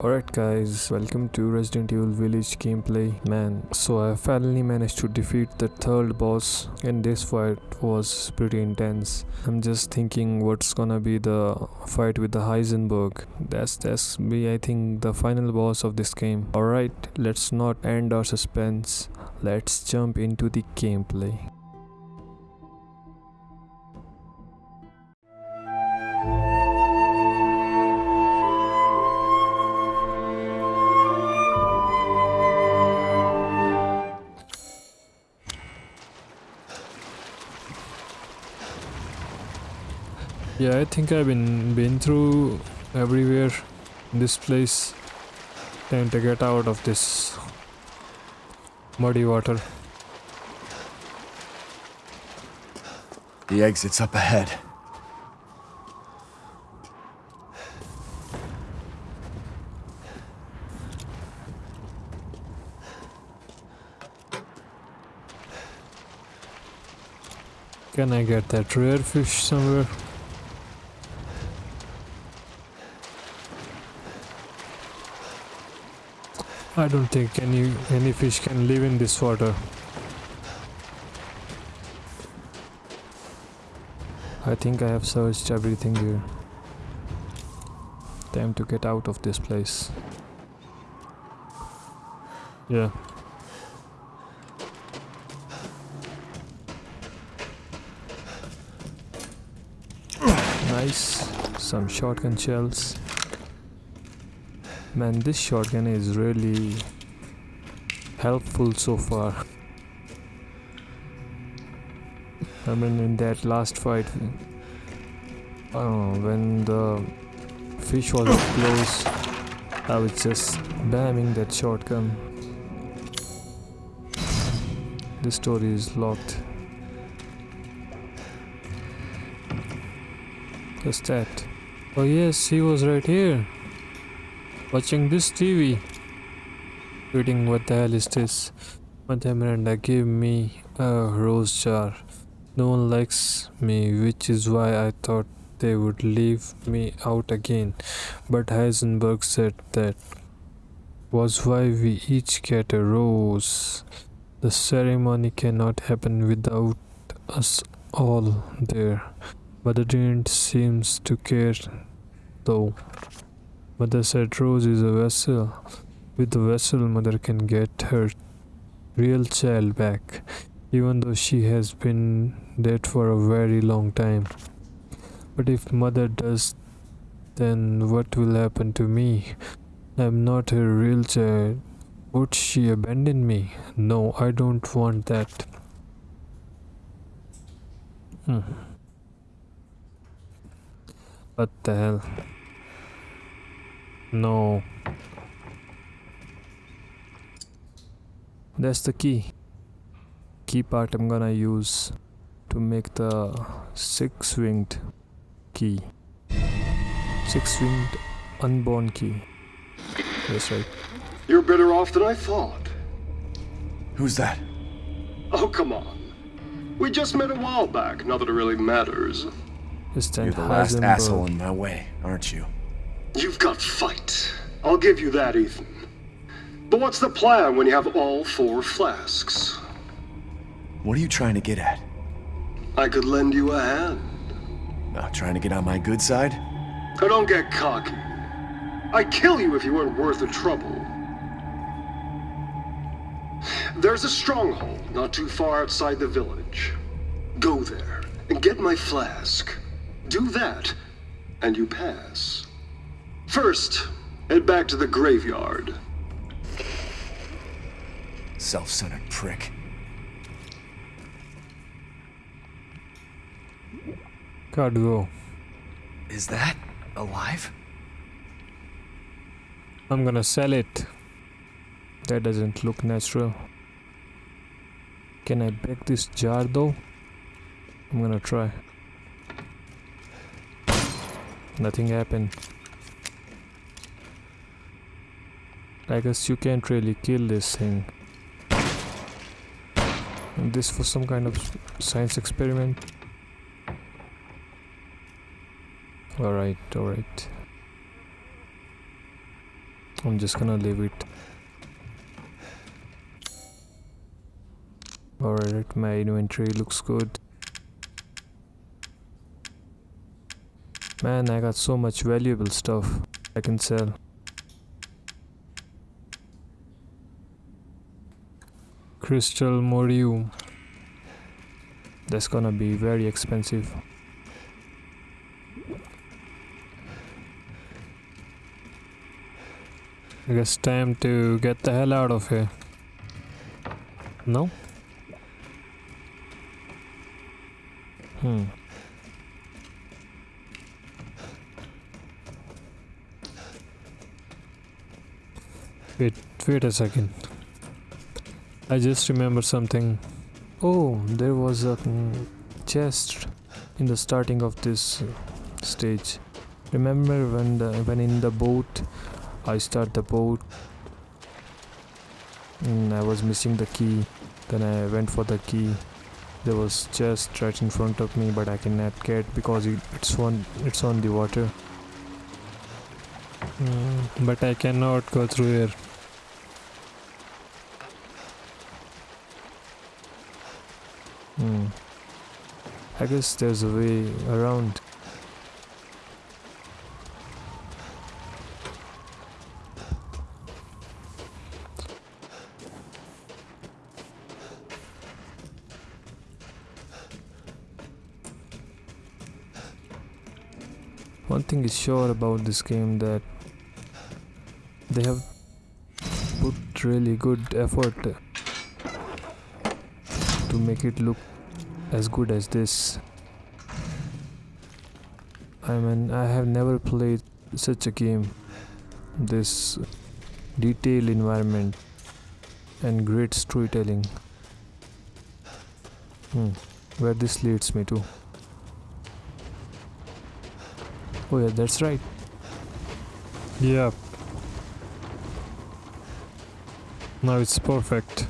Alright guys, welcome to Resident Evil Village gameplay. Man, so I finally managed to defeat the third boss and this fight was pretty intense. I'm just thinking what's gonna be the fight with the Heisenberg. That's that's be I think the final boss of this game. Alright, let's not end our suspense. Let's jump into the gameplay. Yeah, I think I've been been through everywhere in this place. Time to get out of this muddy water. The exit's up ahead. Can I get that rare fish somewhere? I don't think any any fish can live in this water. I think I have searched everything here. Time to get out of this place. Yeah. Nice. Some shotgun shells. Man, this shotgun is really helpful so far. I mean, in that last fight, uh, when the fish was close, I was just bamming that shotgun. This door is locked. Just that. Oh yes, he was right here. Watching this TV. Reading what the hell is this? Mother Miranda gave me a rose jar. No one likes me, which is why I thought they would leave me out again. But Heisenberg said that was why we each get a rose. The ceremony cannot happen without us all there. Mother didn't seem to care though. Mother said Rose is a vessel. With the vessel, mother can get her real child back, even though she has been dead for a very long time. But if mother does, then what will happen to me? I'm not her real child. Would she abandon me? No, I don't want that. Hmm. What the hell? No. That's the key. Key part I'm gonna use to make the six-winged key. Six-winged unborn key. That's right. You're better off than I thought. Who's that? Oh, come on. We just met a while back, not that it really matters. It's that You're the last Heisenberg. asshole in my way, aren't you? You've got fight. I'll give you that, Ethan. But what's the plan when you have all four flasks? What are you trying to get at? I could lend you a hand. Uh, trying to get on my good side? Now don't get cocky. I'd kill you if you weren't worth the trouble. There's a stronghold not too far outside the village. Go there and get my flask. Do that, and you pass. First, head back to the graveyard. Self-centered prick. Gotta. Is that alive? I'm gonna sell it. That doesn't look natural. Can I break this jar though? I'm gonna try. Nothing happened. I guess you can't really kill this thing. And this for some kind of science experiment. Alright, alright. I'm just gonna leave it. Alright, my inventory looks good. Man, I got so much valuable stuff I can sell. Crystal Morium. That's gonna be very expensive. I guess time to get the hell out of here. No? Hmm. Wait, wait a second. I just remember something. Oh, there was a chest in the starting of this uh, stage. Remember when the when in the boat I start the boat and I was missing the key. Then I went for the key. There was chest right in front of me, but I cannot get because it's on it's on the water. Mm, but I cannot go through here. Hmm. I guess there's a way around. One thing is sure about this game that they have put really good effort to make it look as good as this. I mean, I have never played such a game. This detailed environment and great storytelling. Hmm. Where this leads me to. Oh yeah, that's right. Yep. Now it's perfect.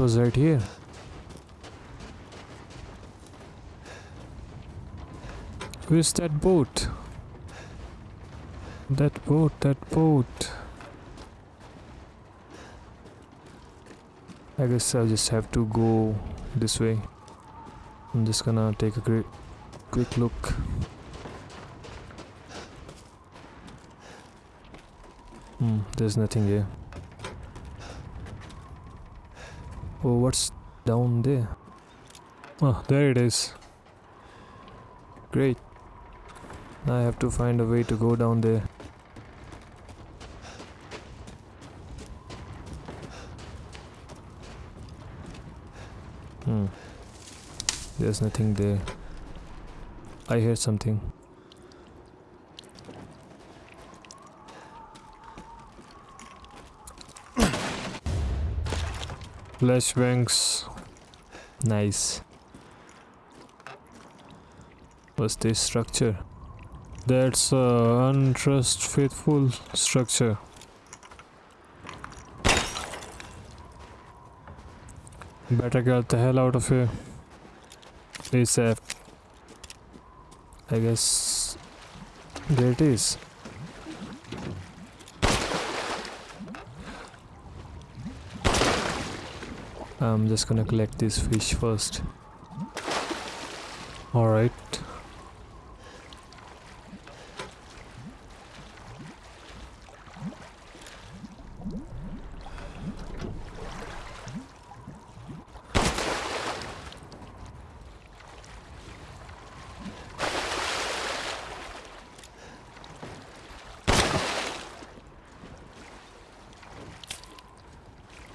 Was right here. Where's that boat? That boat, that boat. I guess I'll just have to go this way. I'm just gonna take a great quick look. Hmm, there's nothing here. Oh, what's down there? Oh, there it is. Great. Now I have to find a way to go down there. Hmm. There's nothing there. I heard something. Flashbangs. Nice. What's this structure? That's a untrust faithful structure. Better get the hell out of here. ASAP. I guess there it is. I'm just gonna collect this fish first. Alright.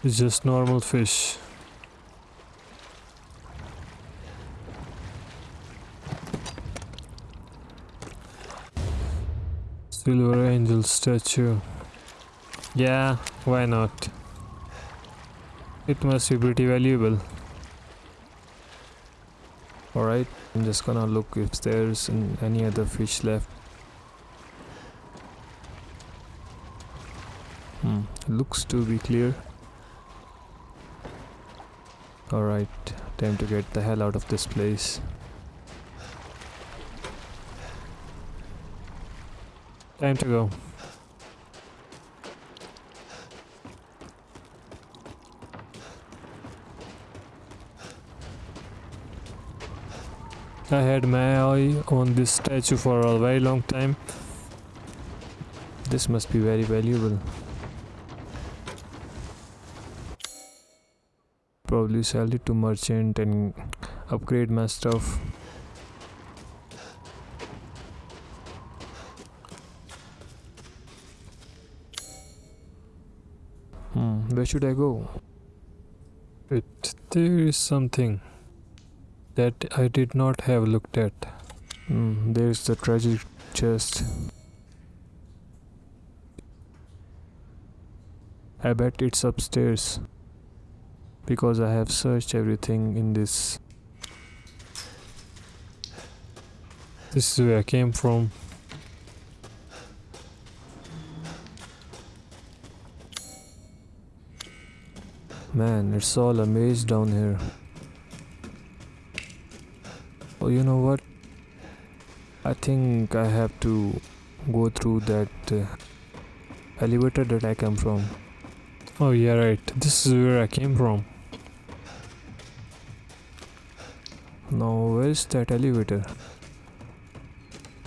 It's just normal fish. Silver angel statue. Yeah, why not? It must be pretty valuable. Alright, I'm just gonna look if there's an- any other fish left. Hmm, looks to be clear. Alright, time to get the hell out of this place. Time to go. I had my eye on this statue for a very long time. This must be very valuable. Probably sell it to merchant and upgrade my stuff. Where should I go? It there is something that I did not have looked at. Hmm, there's the treasure chest. I bet it's upstairs because I have searched everything in this. This is where I came from. Man, it's all a maze down here. Oh, you know what? I think I have to go through that uh, elevator that I came from. Oh, yeah, right. This is where I came from. Now, where is that elevator?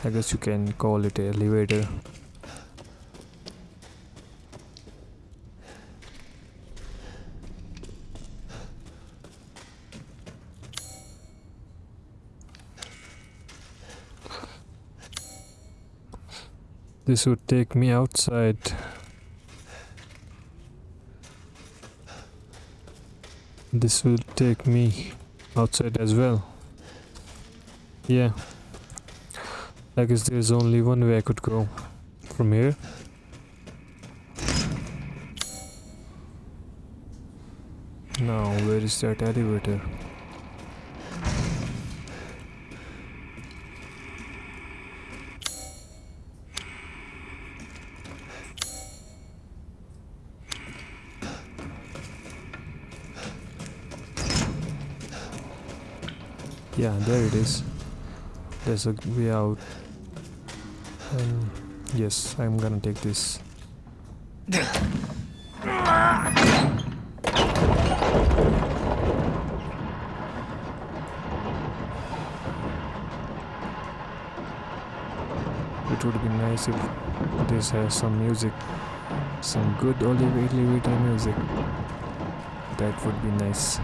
I guess you can call it an elevator. This would take me outside. This will take me outside as well. Yeah. I guess there's only one way I could go. From here. Now, where is that elevator? Yeah, there it is. There's a way out. And yes, I'm gonna take this. It would be nice if this has some music, some good Oliver elevator music. That would be nice.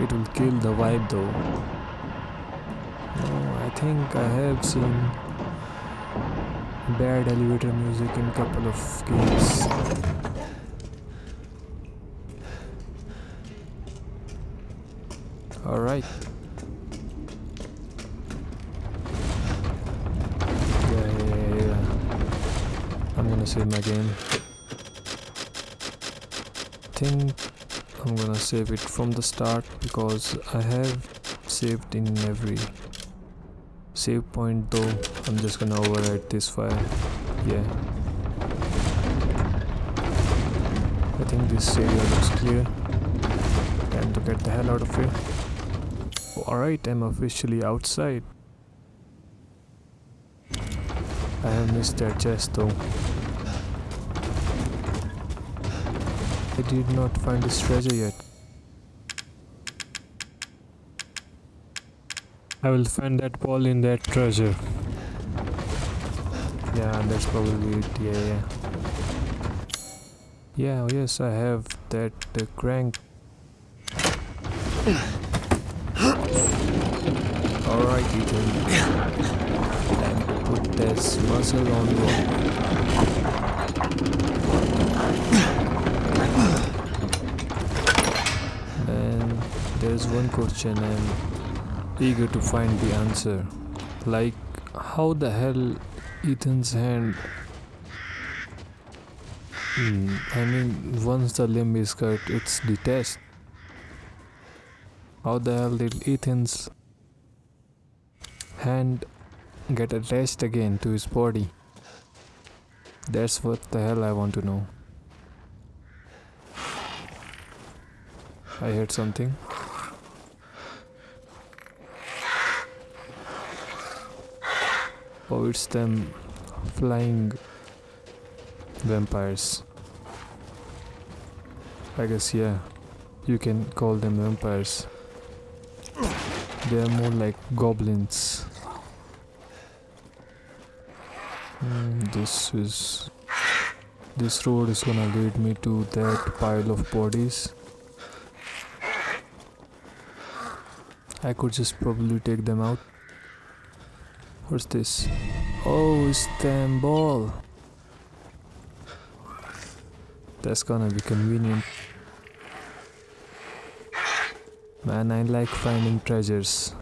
It will kill the vibe though. No, I think I have seen bad elevator music in a couple of games. Alright. Yeah, yeah, yeah. I'm gonna save my game. think I'm gonna save it from the start because I have saved in every save point though. I'm just gonna overwrite this file. Yeah. I think this area looks clear. Time to get the hell out of here. Alright I'm officially outside. I have missed that chest though I did not find this treasure yet. I will find that ball in that treasure. Yeah, that's probably it. Yeah, yeah. Yeah, oh, yes, I have that uh, crank. Alright, Ethan. To put this muscle on you. And there's one question I'm eager to find the answer. Like, how the hell Ethan's hand. Hmm, I mean, once the limb is cut, it's detached. How the hell did Ethan's hand get attached again to his body? That's what the hell I want to know. I heard something. Oh, it's them flying vampires. I guess, yeah, you can call them vampires. They are more like goblins. Mm, this is. This road is gonna lead me to that pile of bodies. I could just probably take them out. What's this? Oh, Istanbul. That's gonna be convenient. Man, I like finding treasures.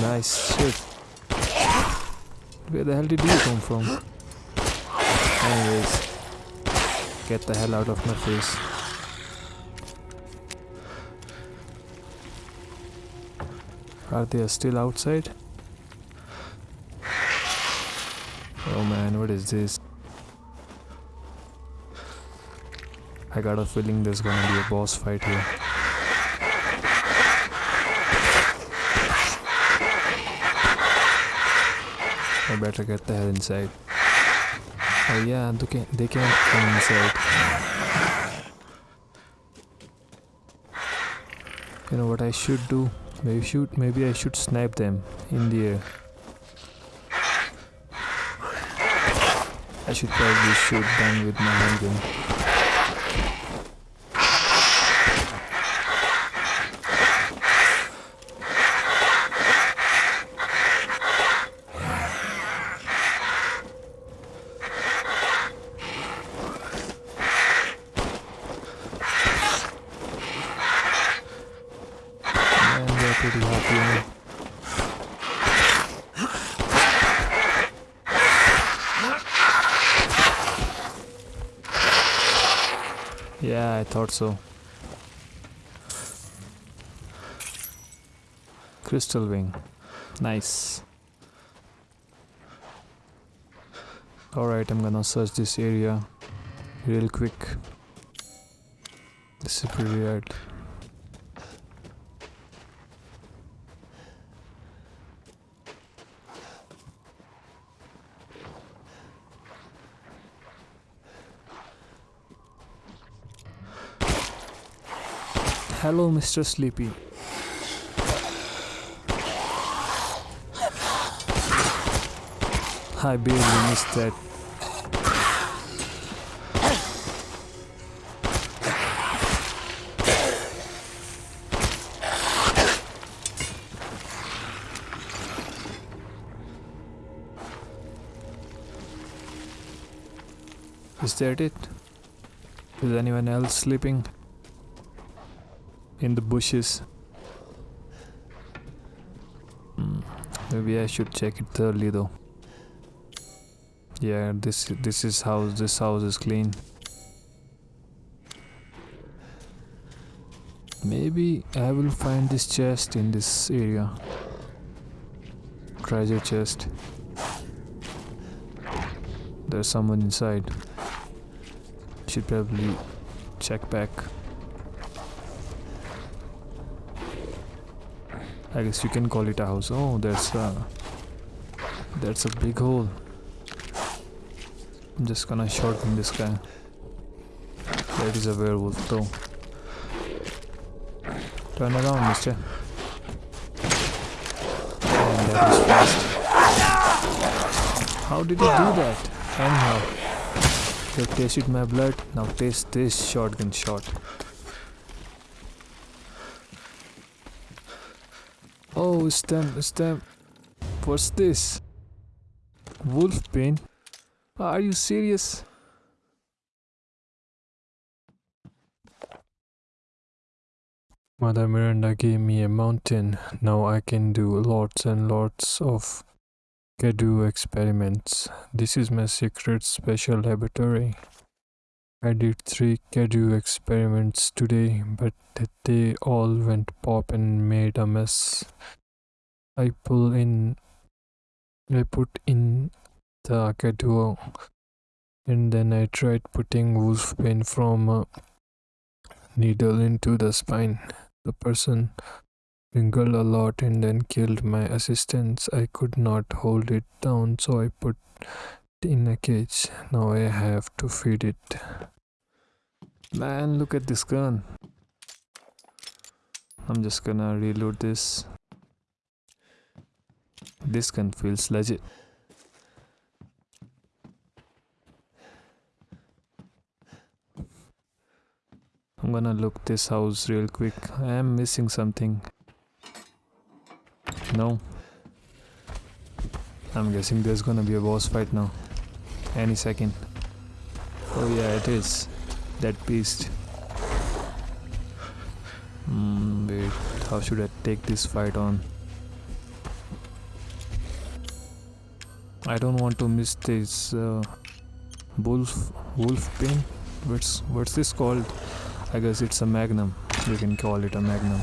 Nice shit. Where the hell did you come Anyways, get the hell out of my face. Are they still outside? Oh man, what is this? I got a feeling there's gonna be a boss fight here. I better get the hell inside. Oh yeah, they can they can't come inside. You know what I should do? Maybe shoot maybe I should snipe them in the air. I should probably shoot them with my handgun. Man, they're pretty happy. now. Yeah, I thought so. Crystal wing. Nice. Alright, I'm gonna search this area real quick. This is pretty weird. Hello, Mr. Sleepy. I barely missed that. Is that it? Is anyone else sleeping? In the bushes. Hmm, Maybe I should check it thoroughly though. Yeah, this this is house. This house is clean. Maybe I will find this chest in this area. Treasure chest. There's someone inside. Should probably check back. I guess you can call it a house. Oh, that's a that's a big hole. I'm just gonna shotgun this guy. That is a werewolf though. Turn around, mister. And that is fast. How did he do that? Anyhow. You tasted my blood, now taste this shotgun shot. Oh, it's them. What's this? Wolf? Are you serious? Mother Miranda gave me a mountain. Now I can do lots and lots of Cadou experiments. This is my secret special laboratory. I did three Cadou experiments today, but they all went pop and made a mess. I pull in I put in the duo and then I tried putting wolfsbane from a needle into the spine. The person wrinkled a lot and then killed my assistants. I could not hold it down, so I put in a cage. Now I have to feed it. Man, look at this gun. I'm just gonna reload this. This gun feels legit. I'm gonna look this house real quick. I am missing something. No. I'm guessing there's gonna be a boss fight now. Any second. Oh yeah, it is. That beast. Hmm, wait, how should I take this fight on? I don't want to miss this uh, wolf wolf pain. What's what's this called? I guess it's a magnum. You can call it a magnum.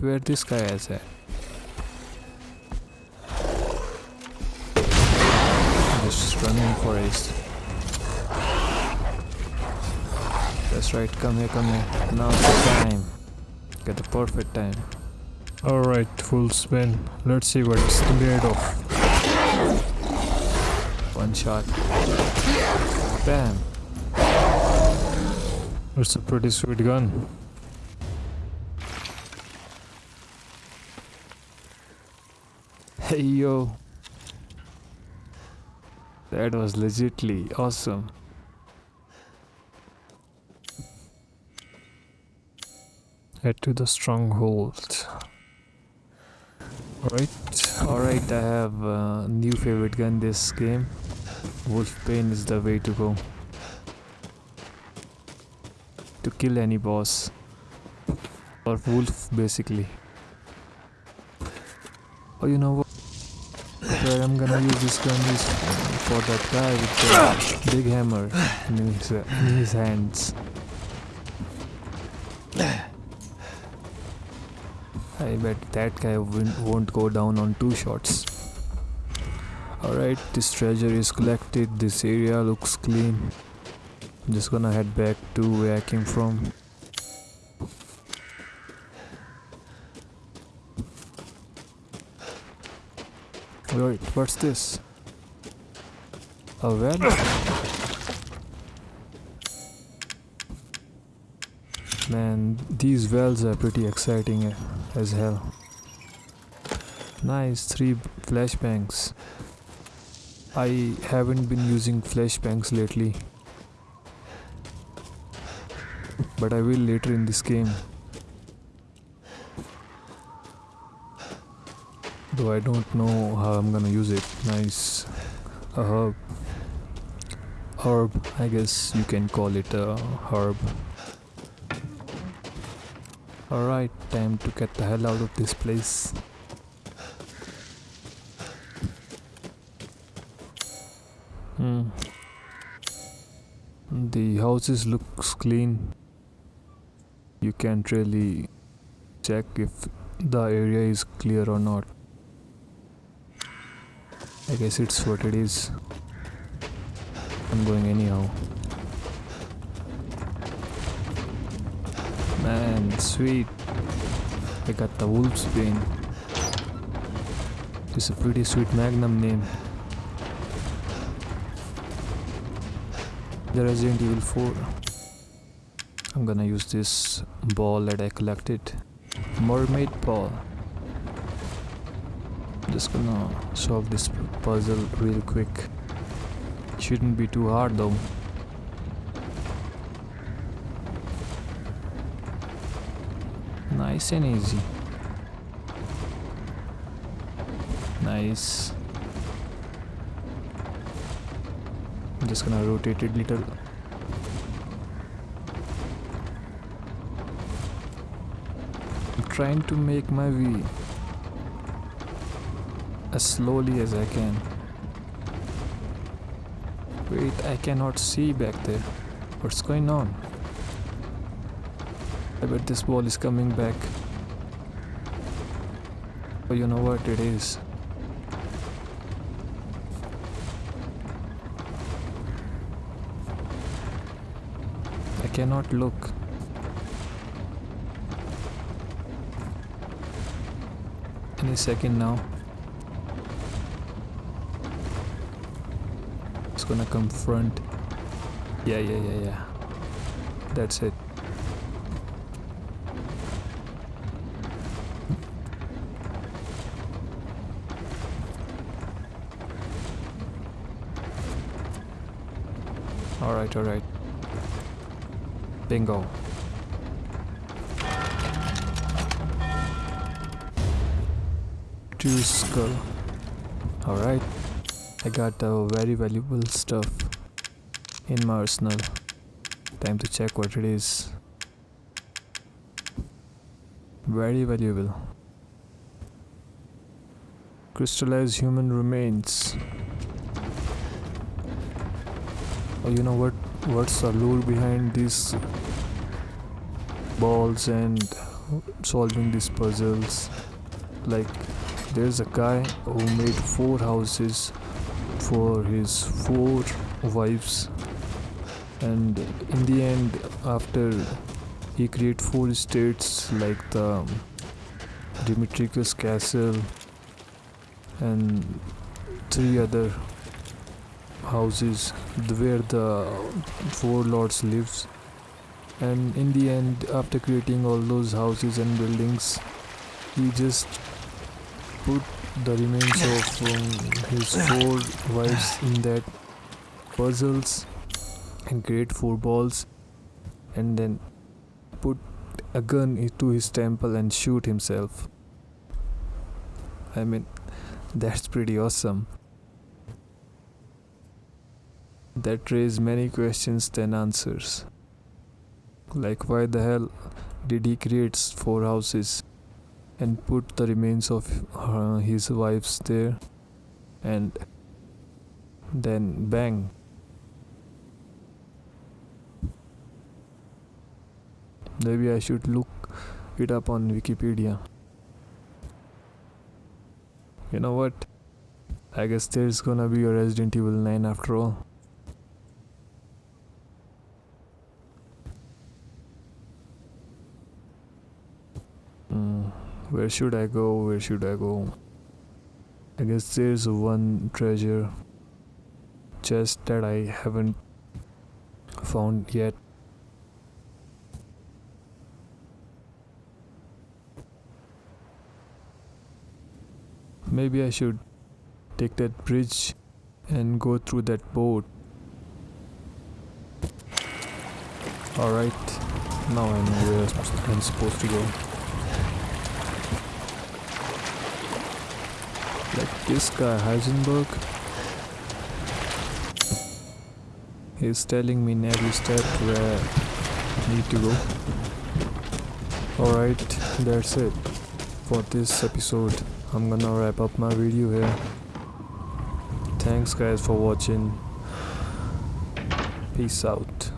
Where this guy is at? Just running for forest. That's right, come here, come here. Now's the time. Get the perfect time. Alright, full spin. Let's see what it's made of. One shot. Bam. It's a pretty sweet gun. Hey yo. That was legitly awesome. Head to the stronghold. Alright, alright, I have a new favorite gun this game. Wolf Wolfsbane is the way to go. To kill any boss. Or wolf basically. Oh you know what? Where I'm gonna use this gun is for that guy with the big hammer in his, in his hands. I bet that guy won't won't go down on two shots. Alright, this treasure is collected. This area looks clean. I'm just gonna head back to where I came from. Wait, what's this? A well? Man, these wells are pretty exciting eh, as hell. Nice, three flashbangs. I haven't been using flashbangs lately. But I will later in this game. Though I don't know how I'm gonna use it. Nice. A herb. Herb, I guess you can call it a herb. Alright, time to get the hell out of this place. Hmm. The houses looks clean. You can't really check if the area is clear or not. I guess it's what it is. I'm going anyhow. Man, sweet. I got the Wolf's Bane. It's a pretty sweet Magnum name. The Resident Evil 4. I'm gonna use this ball that I collected. Mermaid ball. Just gonna solve this puzzle real quick. It Shouldn't be too hard though. Nice and easy. Nice. I'm just gonna rotate it little. I'm trying to make my way as slowly as I can. Wait, I cannot see back there. What's going on? I bet this ball is coming back. Oh, you know what it is. I cannot look. Any second now. Gonna come front. Yeah, yeah, yeah, yeah. That's it. Alright, alright. Bingo. Two skull. Alright. I got uh, very valuable stuff in my arsenal. Time to check what it is. Very valuable. Crystallized human remains. Oh, you know what? What's the lure behind these balls and solving these puzzles? Like, there's a guy who made four houses for his four wives, and in the end, after he created four states like the Dimitrescu Castle and three other houses where the four lords lives. And in the end after creating all those houses and buildings he just put the remains of um, his four wives in that puzzles and create four balls and then put a gun into his temple and shoot himself. I mean that's pretty awesome. That raise many questions than answers. Like, why the hell did he create four houses and put the remains of uh, his wives there and then bang? Maybe I should look it up on Wikipedia. You know what? I guess there's gonna be a Resident Evil 9 after all. Mm, where should I go? Where should I go? I guess there's one treasure chest that I haven't found yet. Maybe I should take that bridge and go through that boat. Alright, now I know where I'm supposed to go. Like this guy Heisenberg he's telling me in every step where I need to go. Alright that's it for this episode. I'm gonna wrap up my video here. Thanks guys for watching. Peace out